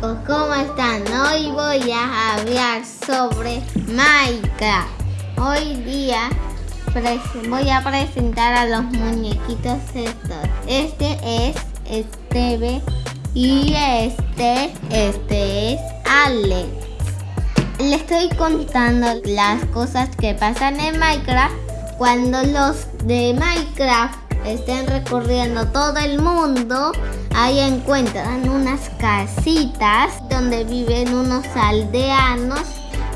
¿cómo están? Hoy voy a hablar sobre Minecraft. Hoy día voy a presentar a los muñequitos estos. Este es Esteve y este, este es Alex. Le estoy contando las cosas que pasan en Minecraft cuando los de Minecraft estén recorriendo todo el mundo, ahí encuentran unas casitas donde viven unos aldeanos,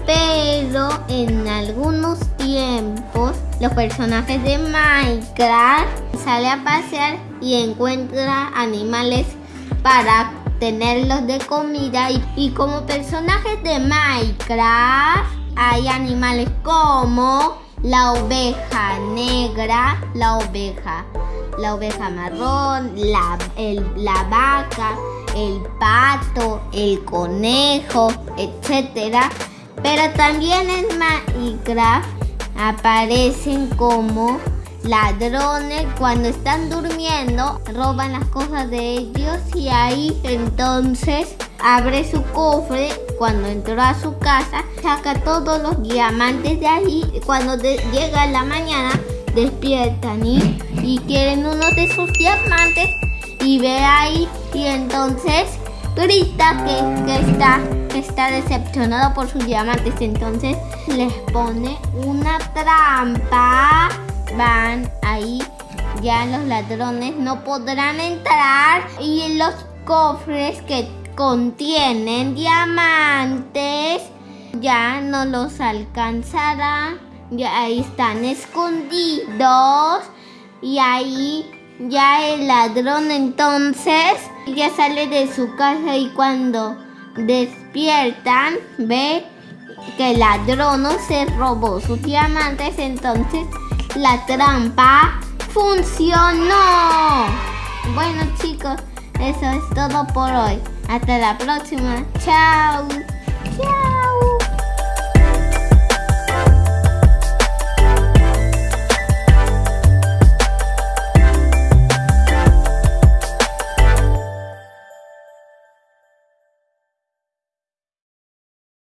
pero en algunos tiempos los personajes de Minecraft salen a pasear y encuentran animales para tenerlos de comida y, y como personajes de Minecraft hay animales como la oveja negra, la oveja, la oveja marrón, la, la vaca, el pato, el conejo, etc. Pero también en Minecraft aparecen como ladrones cuando están durmiendo, roban las cosas de ellos y ahí entonces abre su cofre cuando entró a su casa, saca todos los diamantes de ahí. Cuando llega la mañana, despiertan y, y quieren uno de sus diamantes y ve ahí y entonces grita que, que, está, está decepcionado por sus diamantes. Entonces les pone una trampa. Van ahí, ya los ladrones no podrán entrar y los cofres que contienen diamantes, ya no los alcanzará. Ya ahí están escondidos y ahí ya el ladrón entonces ya sale de su casa y cuando despiertan ve que el ladrón no se robó sus diamantes, entonces la trampa funcionó. Bueno chicos, eso es todo por hoy. Hasta la próxima. Chao. Chao.